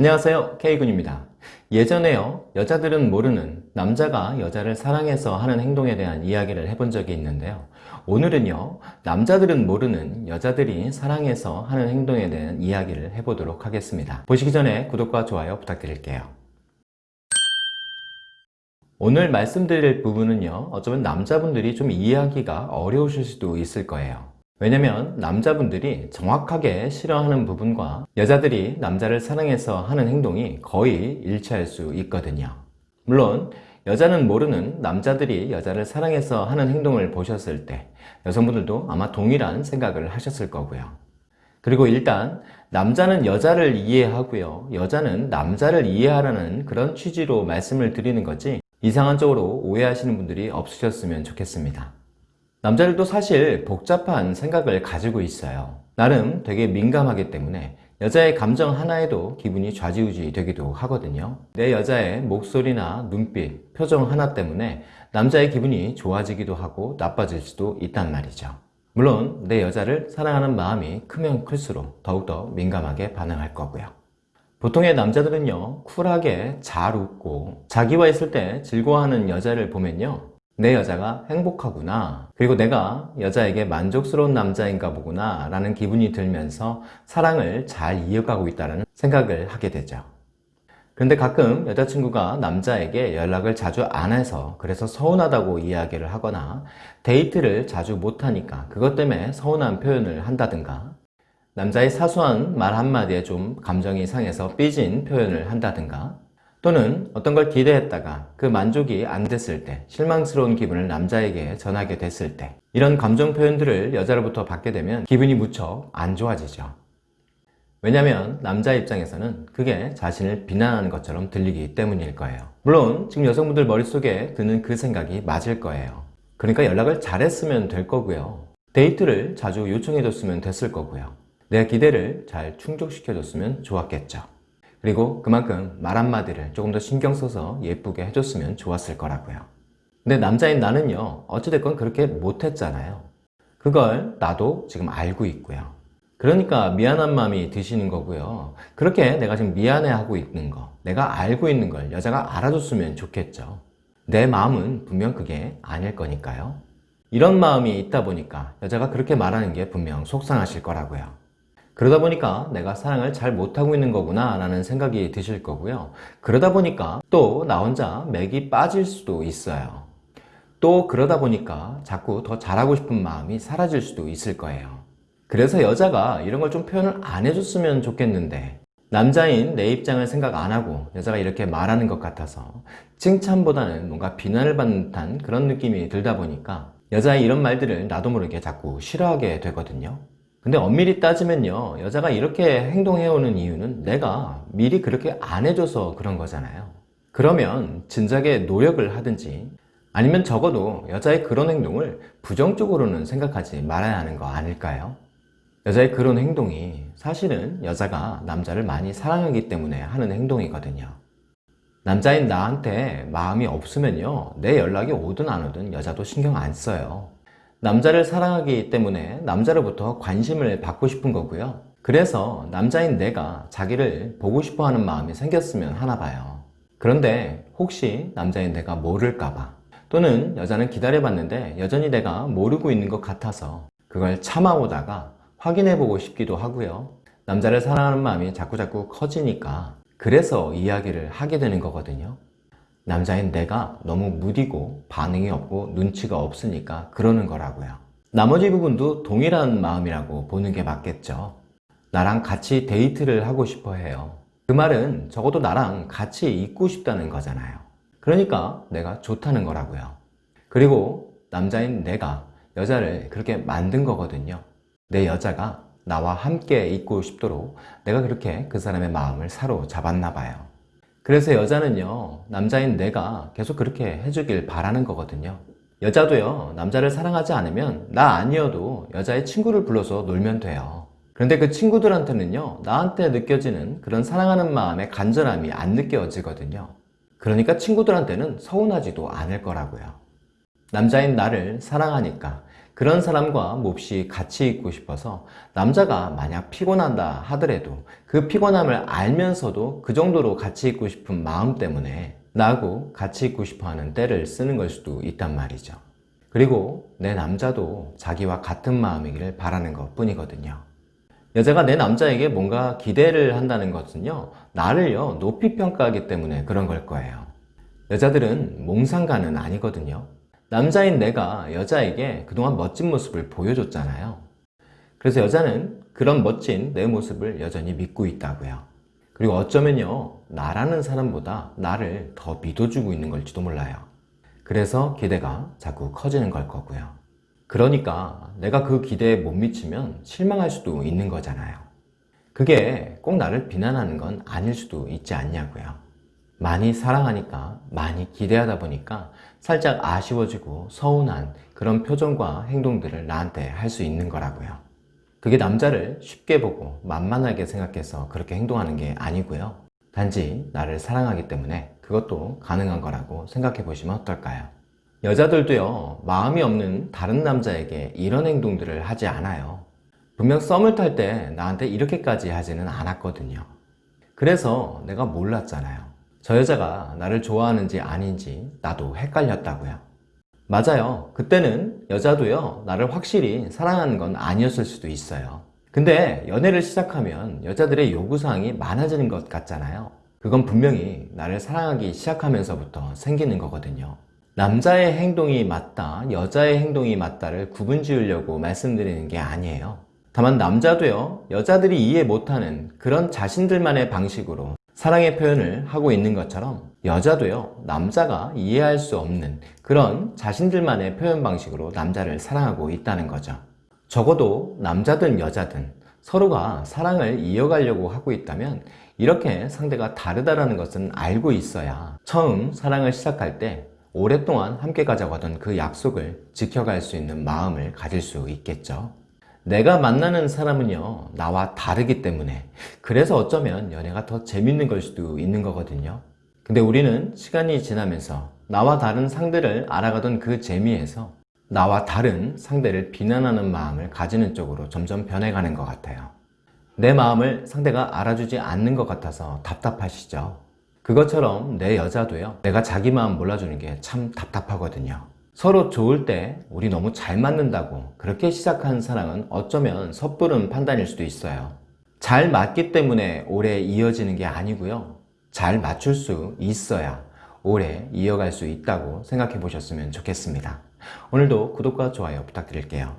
안녕하세요. K군입니다. 예전에요. 여자들은 모르는 남자가 여자를 사랑해서 하는 행동에 대한 이야기를 해본 적이 있는데요. 오늘은요 남자들은 모르는 여자들이 사랑해서 하는 행동에 대한 이야기를 해보도록 하겠습니다. 보시기 전에 구독과 좋아요 부탁드릴게요. 오늘 말씀드릴 부분은요 어쩌면 남자분들이 좀 이해하기가 어려우실 수도 있을 거예요 왜냐면 남자분들이 정확하게 싫어하는 부분과 여자들이 남자를 사랑해서 하는 행동이 거의 일치할 수 있거든요. 물론 여자는 모르는 남자들이 여자를 사랑해서 하는 행동을 보셨을 때 여성분들도 아마 동일한 생각을 하셨을 거고요. 그리고 일단 남자는 여자를 이해하고요. 여자는 남자를 이해하라는 그런 취지로 말씀을 드리는 거지 이상한 쪽으로 오해하시는 분들이 없으셨으면 좋겠습니다 남자들도 사실 복잡한 생각을 가지고 있어요. 나름 되게 민감하기 때문에 여자의 감정 하나에도 기분이 좌지우지 되기도 하거든요. 내 여자의 목소리나 눈빛, 표정 하나 때문에 남자의 기분이 좋아지기도 하고 나빠질 수도 있단 말이죠. 물론 내 여자를 사랑하는 마음이 크면 클수록 더욱더 민감하게 반응할 거고요. 보통의 남자들은요 쿨하게 잘 웃고 자기와 있을 때 즐거워하는 여자를 보면요 내 여자가 행복하구나. 그리고 내가 여자에게 만족스러운 남자인가 보구나 라는 기분이 들면서 사랑을 잘 이어가고 있다는 생각을 하게 되죠. 그런데 가끔 여자친구가 남자에게 연락을 자주 안 해서 그래서 서운하다고 이야기를 하거나 데이트를 자주 못하니까 그것 때문에 서운한 표현을 한다든가 남자의 사소한 말 한마디에 좀 감정이 상해서 삐진 표현을 한다든가 또는 어떤 걸 기대했다가 그 만족이 안 됐을 때 실망스러운 기분을 남자에게 전하게 됐을 때 이런 감정 표현들을 여자로부터 받게 되면 기분이 무척 안 좋아지죠. 왜냐하면 남자 입장에서는 그게 자신을 비난하는 것처럼 들리기 때문일 거예요. 물론 지금 여성분들 머릿속에 드는 그 생각이 맞을 거예요. 그러니까 연락을 잘했으면 될 거고요. 데이트를 자주 요청해 줬으면 됐을 거고요. 내 기대를 잘 충족시켜 줬으면 좋았겠죠 그리고 그만큼 말 한마디를 조금 더 신경 써서 예쁘게 해줬으면 좋았을 거라고요. 근데 남자인 나는요 어찌됐건 그렇게 못했잖아요. 그걸 나도 지금 알고 있고요. 그러니까 미안한 마음이 드시는 거고요. 그렇게 내가 지금 미안해하고 있는 거 내가 알고 있는 걸 여자가 알아줬으면 좋겠죠. 내 마음은 분명 그게 아닐 거니까요. 이런 마음이 있다 보니까 여자가 그렇게 말하는 게 분명 속상하실 거라고요 그러다 보니까 내가 사랑을 잘 못하고 있는 거구나 라는 생각이 드실 거고요. 그러다 보니까 또 나 혼자 맥이 빠질 수도 있어요. 또 그러다 보니까 자꾸 더 잘하고 싶은 마음이 사라질 수도 있을 거예요. 그래서 여자가 이런 걸 좀 표현을 안 해줬으면 좋겠는데 남자인 내 입장을 생각 안 하고 여자가 이렇게 말하는 것 같아서 칭찬보다는 뭔가 비난을 받는 듯한 그런 느낌이 들다 보니까 여자의 이런 말들을 나도 모르게 자꾸 싫어하게 되거든요 근데 엄밀히 따지면요 여자가 이렇게 행동해오는 이유는 내가 미리 그렇게 안 해줘서 그런 거잖아요. 그러면 진작에 노력을 하든지 아니면 적어도 여자의 그런 행동을 부정적으로는 생각하지 말아야 하는 거 아닐까요? 여자의 그런 행동이 사실은 여자가 남자를 많이 사랑하기 때문에 하는 행동이거든요. 남자인 나한테 마음이 없으면요 내 연락이 오든 안 오든 여자도 신경 안 써요 남자를 사랑하기 때문에 남자로부터 관심을 받고 싶은 거고요. 그래서 남자인 내가 자기를 보고 싶어 하는 마음이 생겼으면 하나 봐요. 그런데 혹시 남자인 내가 모를까봐. 또는 여자는 기다려봤는데 여전히 내가 모르고 있는 것 같아서 그걸 참아오다가 확인해보고 싶기도 하고요. 남자를 사랑하는 마음이 자꾸자꾸 커지니까 그래서 이야기를 하게 되는 거거든요 남자인 내가 너무 무디고 반응이 없고 눈치가 없으니까 그러는 거라고요. 나머지 부분도 동일한 마음이라고 보는 게 맞겠죠. 나랑 같이 데이트를 하고 싶어 해요. 그 말은 적어도 나랑 같이 있고 싶다는 거잖아요. 그러니까 내가 좋다는 거라고요. 그리고 남자인 내가 여자를 그렇게 만든 거거든요. 내 여자가 나와 함께 있고 싶도록 내가 그렇게 그 사람의 마음을 사로잡았나 봐요 그래서 여자는요 남자인 내가 계속 그렇게 해주길 바라는 거거든요. 여자도요 남자를 사랑하지 않으면 나 아니어도 여자의 친구를 불러서 놀면 돼요. 그런데 그 친구들한테는요 나한테 느껴지는 그런 사랑하는 마음의 간절함이 안 느껴지거든요. 그러니까 친구들한테는 서운하지도 않을 거라고요. 남자인 나를 사랑하니까 그런 사람과 몹시 같이 있고 싶어서 남자가 만약 피곤한다 하더라도 그 피곤함을 알면서도 그 정도로 같이 있고 싶은 마음 때문에 나하고 같이 있고 싶어 하는 때를 쓰는 걸 수도 있단 말이죠. 그리고 내 남자도 자기와 같은 마음이기를 바라는 것 뿐이거든요. 여자가 내 남자에게 뭔가 기대를 한다는 것은요, 나를요, 높이 평가하기 때문에 그런 걸 거예요. 여자들은 몽상가는 아니거든요. 남자인 내가 여자에게 그동안 멋진 모습을 보여줬잖아요. 그래서 여자는 그런 멋진 내 모습을 여전히 믿고 있다고요. 그리고 어쩌면요, 나라는 사람보다 나를 더 믿어주고 있는 걸지도 몰라요. 그래서 기대가 자꾸 커지는 걸 거고요. 그러니까 내가 그 기대에 못 미치면 실망할 수도 있는 거잖아요. 그게 꼭 나를 비난하는 건 아닐 수도 있지 않냐고요. 많이 사랑하니까 많이 기대하다 보니까 살짝 아쉬워지고 서운한 그런 표정과 행동들을 나한테 할 수 있는 거라고요. 그게 남자를 쉽게 보고 만만하게 생각해서 그렇게 행동하는 게 아니고요. 단지 나를 사랑하기 때문에 그것도 가능한 거라고 생각해 보시면 어떨까요? 여자들도요, 마음이 없는 다른 남자에게 이런 행동들을 하지 않아요. 분명 썸을 탈 때 나한테 이렇게까지 하지는 않았거든요. 그래서 내가 몰랐잖아요. 저 여자가 나를 좋아하는지 아닌지 나도 헷갈렸다고요. 맞아요. 그때는 여자도요, 나를 확실히 사랑하는 건 아니었을 수도 있어요. 근데 연애를 시작하면 여자들의 요구사항이 많아지는 것 같잖아요. 그건 분명히 나를 사랑하기 시작하면서부터 생기는 거거든요. 남자의 행동이 맞다, 여자의 행동이 맞다를 구분 지으려고 말씀드리는 게 아니에요. 다만 남자도요, 여자들이 이해 못하는 그런 자신들만의 방식으로 사랑의 표현을 하고 있는 것처럼 여자도요, 남자가 이해할 수 없는 그런 자신들만의 표현 방식으로 남자를 사랑하고 있다는 거죠. 적어도 남자든 여자든 서로가 사랑을 이어가려고 하고 있다면 이렇게 상대가 다르다라는 것은 알고 있어야 처음 사랑을 시작할 때 오랫동안 함께 가자고 하던 그 약속을 지켜갈 수 있는 마음을 가질 수 있겠죠. 내가 만나는 사람은요, 나와 다르기 때문에 그래서 어쩌면 연애가 더 재밌는 걸 수도 있는 거거든요. 근데 우리는 시간이 지나면서 나와 다른 상대를 알아가던 그 재미에서 나와 다른 상대를 비난하는 마음을 가지는 쪽으로 점점 변해가는 것 같아요. 내 마음을 상대가 알아주지 않는 것 같아서 답답하시죠? 그것처럼 내 여자도요, 내가 자기 마음 몰라주는 게 참 답답하거든요. 서로 좋을 때 우리 너무 잘 맞는다고 그렇게 시작한 사랑은 어쩌면 섣부른 판단일 수도 있어요. 잘 맞기 때문에 오래 이어지는 게 아니고요. 잘 맞출 수 있어야 오래 이어갈 수 있다고 생각해 보셨으면 좋겠습니다. 오늘도 구독과 좋아요 부탁드릴게요.